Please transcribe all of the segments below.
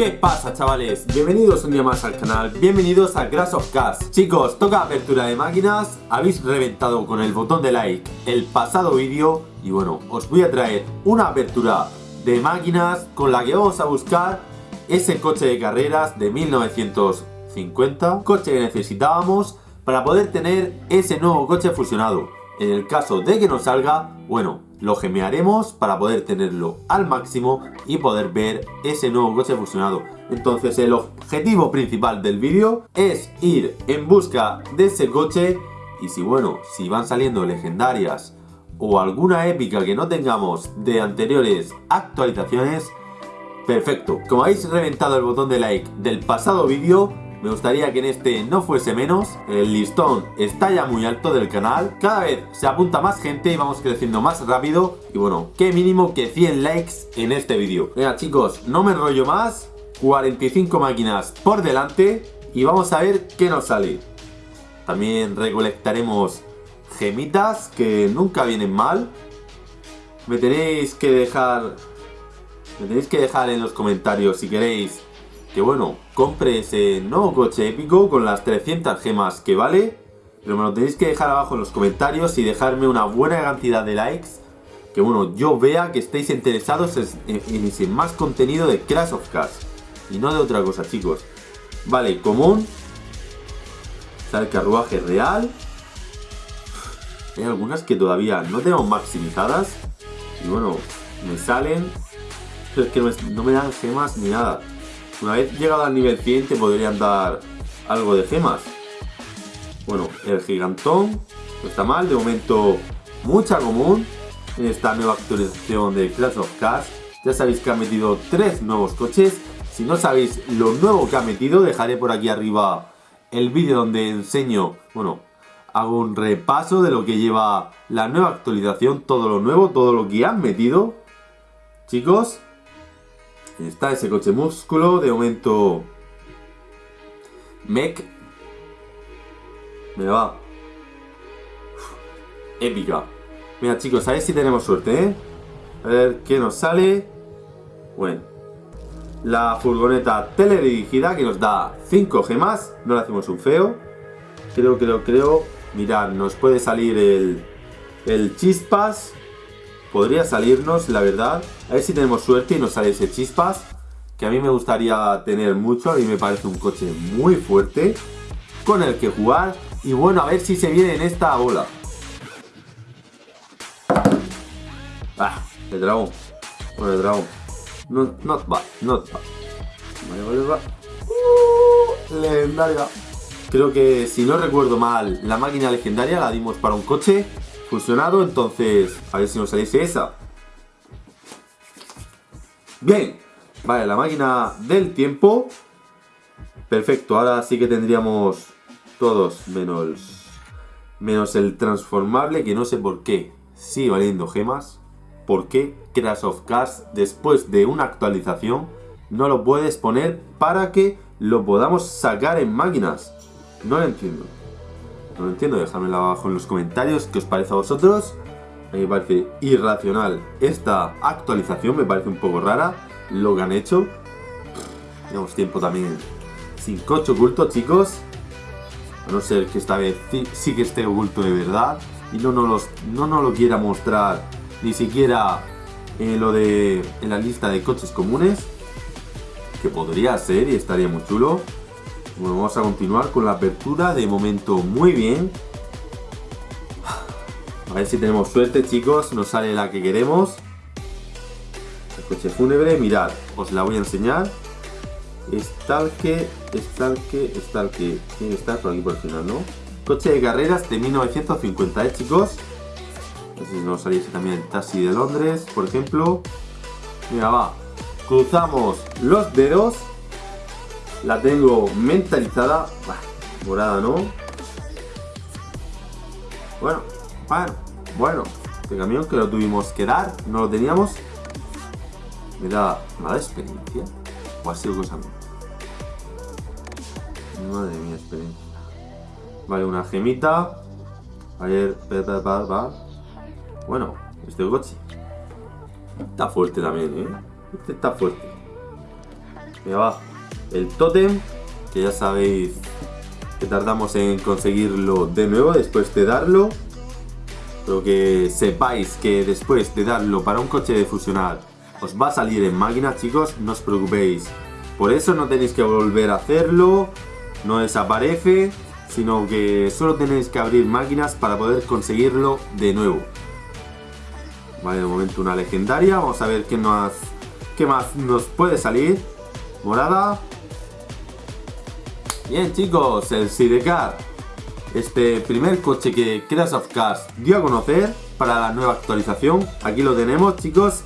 ¿Qué pasa chavales? Bienvenidos un día más al canal, bienvenidos a Crash of Cars Chicos, toca apertura de máquinas, habéis reventado con el botón de like el pasado vídeo Y bueno, os voy a traer una apertura de máquinas con la que vamos a buscar ese coche de carreras de 1950 Coche que necesitábamos para poder tener ese nuevo coche fusionado En el caso de que no salga, bueno, lo gemearemos para poder tenerlo al máximo y poder ver ese nuevo coche fusionado. Entonces el objetivo principal del vídeo es ir en busca de ese coche y si bueno, si van saliendo legendarias o alguna épica que no tengamos de anteriores actualizaciones, perfecto. Como habéis reventado el botón de like del pasado vídeo, me gustaría que en este no fuese menos, el listón está ya muy alto del canal, cada vez se apunta más gente y vamos creciendo más rápido y bueno, qué mínimo que 100 likes en este vídeo. Venga chicos, no me enrollo más, 45 máquinas por delante y vamos a ver qué nos sale. También recolectaremos gemitas que nunca vienen mal. Me tenéis que dejar... Me tenéis que dejar en los comentarios si queréis que bueno, compre ese nuevo coche épico con las 300 gemas que vale. Pero me lo tenéis que dejar abajo en los comentarios y dejarme una buena cantidad de likes. Que bueno, yo vea que estéis interesados en, ese más contenido de Crash of Cars. Y no de otra cosa, chicos. Vale, común. Está carruaje real. Hay algunas que todavía no tengo maximizadas. Y bueno, me salen. Pero es que no me dan gemas ni nada. Una vez llegado al nivel 100 te podrían dar algo de gemas. Bueno, el gigantón no está mal, de momento mucha común en esta nueva actualización de Clash of Cars. Ya sabéis que ha metido tres nuevos coches. Si no sabéis lo nuevo que ha metido, dejaré por aquí arriba el vídeo donde enseño, bueno, hago un repaso de lo que lleva la nueva actualización, todo lo nuevo, todo lo que han metido. Chicos, Está ese coche músculo, de momento... Mech. Me va. épica. Mira chicos, a ver si tenemos suerte, ¿eh? A ver qué nos sale. Bueno. La furgoneta teledirigida que nos da 5 gemas. No le hacemos un feo. Creo, creo, creo. Mirad, nos puede salir el, el chispas. Podría salirnos, la verdad. A ver si tenemos suerte y nos sale ese chispas. Que a mí me gustaría tener mucho. A mí me parece un coche muy fuerte. Con el que jugar. Y bueno, a ver si se viene en esta bola. Ah, el dragón. Bueno, el dragón. No, not bad, not bad. Vale, vale. Uh, legendaria. Creo que, si no recuerdo mal, la máquina legendaria la dimos para un coche fusionado, entonces a ver si nos saliese esa. Bien, vale, la máquina del tiempo. Perfecto, ahora sí que tendríamos todos menos, menos el transformable, que no sé por qué sigue valiendo gemas. ¿Por qué Crash of Cars, después de una actualización, no lo puedes poner para que lo podamos sacar en máquinas? No lo entiendo. No lo entiendo, dejadmelo abajo en los comentarios qué os parece a vosotros. A mí me parece irracional esta actualización, me parece un poco rara lo que han hecho. Tenemos tiempo también sin coche oculto, chicos. A no ser que esta vez sí, que esté oculto de verdad y no nos, no nos lo quiera mostrar ni siquiera en lo de en la lista de coches comunes. Que podría ser y estaría muy chulo. Bueno, vamos a continuar con la apertura. De momento muy bien. A ver si tenemos suerte, chicos. Nos sale la que queremos. El coche fúnebre. Mirad, os la voy a enseñar. Stalke, Stalke, Stalke. Tiene que estar por aquí por el final, ¿no? Coche de carreras de 1950, ¿eh, chicos? No sé si nos saliese también el taxi de Londres, por ejemplo. Mira, va. Cruzamos los dedos la tengo mentalizada. morada, ¿no? Bueno, bueno, bueno. Este camión que lo tuvimos que dar, no lo teníamos. Me da experiencia. O ha sido cosa mía. Madre mía, experiencia. Vale, una gemita. A ver, va. Bueno, este coche. Está fuerte también, ¿eh? Este está fuerte. Me va el tótem, que ya sabéis que tardamos en conseguirlo de nuevo después de darlo. Pero que sepáis que después de darlo para un coche de fusionar os va a salir en máquina, chicos, no os preocupéis. Por eso no tenéis que volver a hacerlo, no desaparece, sino que solo tenéis que abrir máquinas para poder conseguirlo de nuevo. Vale, de momento una legendaria, vamos a ver qué más, qué más nos puede salir. Morada. Bien chicos, el Sidecar. Este primer coche que Crash of Cars dio a conocer para la nueva actualización. Aquí lo tenemos chicos,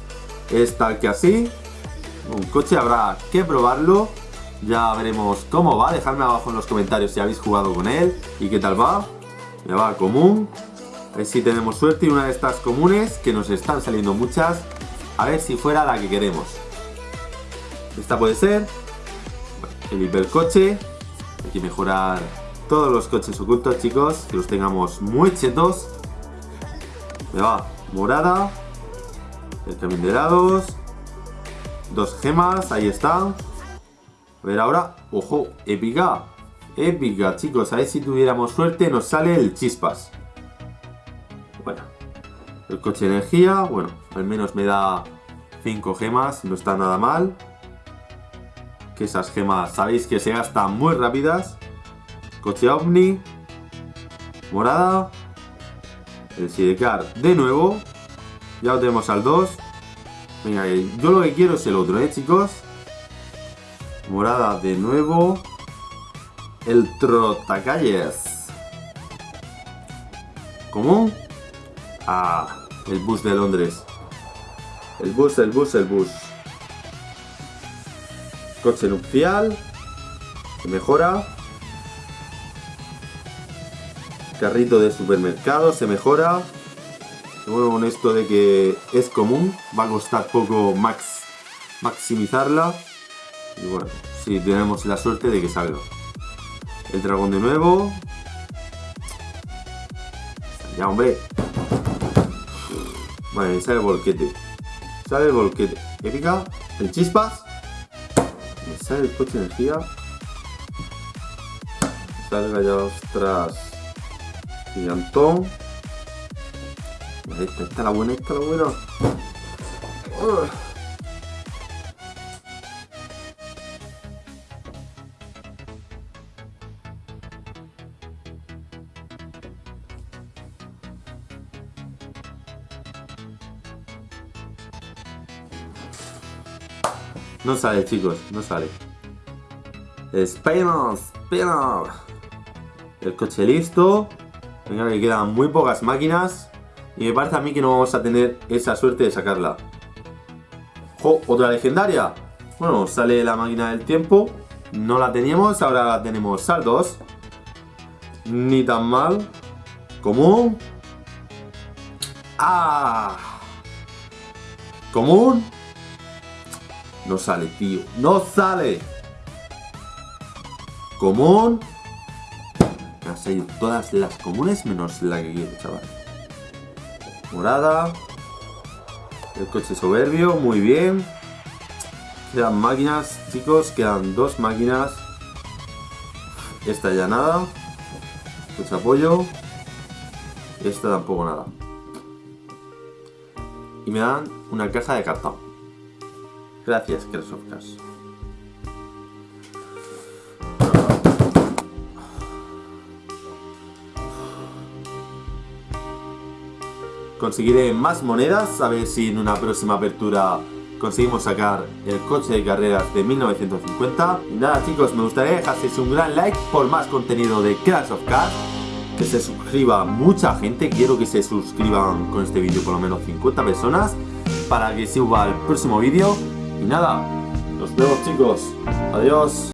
es tal que así. Un coche habrá que probarlo. Ya veremos cómo va. Dejadme abajo en los comentarios si habéis jugado con él y qué tal va. Me va común. A ver si tenemos suerte y una de estas comunes, que nos están saliendo muchas, a ver si fuera la que queremos. Esta puede ser. El hipercoche. Hay que mejorar todos los coches ocultos, chicos. Que los tengamos muy chetos. Me va morada. El camión de helados. Dos gemas, ahí está. A ver ahora. ¡Ojo! Épica. Épica, chicos. A ver si tuviéramos suerte nos sale el chispas. Bueno. El coche de energía. Bueno, al menos me da 5 gemas. No está nada mal. Que esas gemas sabéis que se gastan muy rápidas. Coche ovni. Morada. El sidecar de nuevo. Ya lo tenemos al 2. Venga, yo lo que quiero es el otro, ¿eh, chicos? Morada de nuevo. El trotacalles. ¿Cómo? Ah, el bus de Londres. El bus, el bus, el bus. Coche nupcial. Se mejora. Carrito de supermercado, se mejora. Bueno, con esto de que es común, va a costar poco max maximizarla. Y bueno, si tenemos la suerte de que salga. El dragón de nuevo. Ya, hombre. Vale, sale el volquete. Sale el volquete. Épica. El chispas. Me sale el coche de energía. Salga ya, ostras. Gigantón. Esta, esta la buena, esta la buena. Uh. No sale, chicos, no sale. Spider-Man, El coche listo. Venga, que quedan muy pocas máquinas. Y me parece a mí que no vamos a tener esa suerte de sacarla. ¡Jo! ¿Otra legendaria? Bueno, sale la máquina del tiempo. No la teníamos, ahora la tenemos saldos. Ni tan mal. Común. ¡Ah! Común. No sale, tío. ¡No sale! Común. Me han salido todas las comunes menos la que quiero, chaval. Morada. El coche soberbio, muy bien. Quedan máquinas, chicos, quedan dos máquinas. Esta ya nada. Coche apoyo. Esta tampoco nada. Y me dan una caja de cartón. Gracias, Crash Conseguiré más monedas, a ver si en una próxima apertura conseguimos sacar el coche de carreras de 1950. Y nada chicos, me gustaría dejaseis un gran like por más contenido de Crash of Cars. Que se suscriba mucha gente, quiero que se suscriban con este vídeo por lo menos 50 personas para que suba el próximo vídeo. Y nada, nos vemos chicos. Adiós.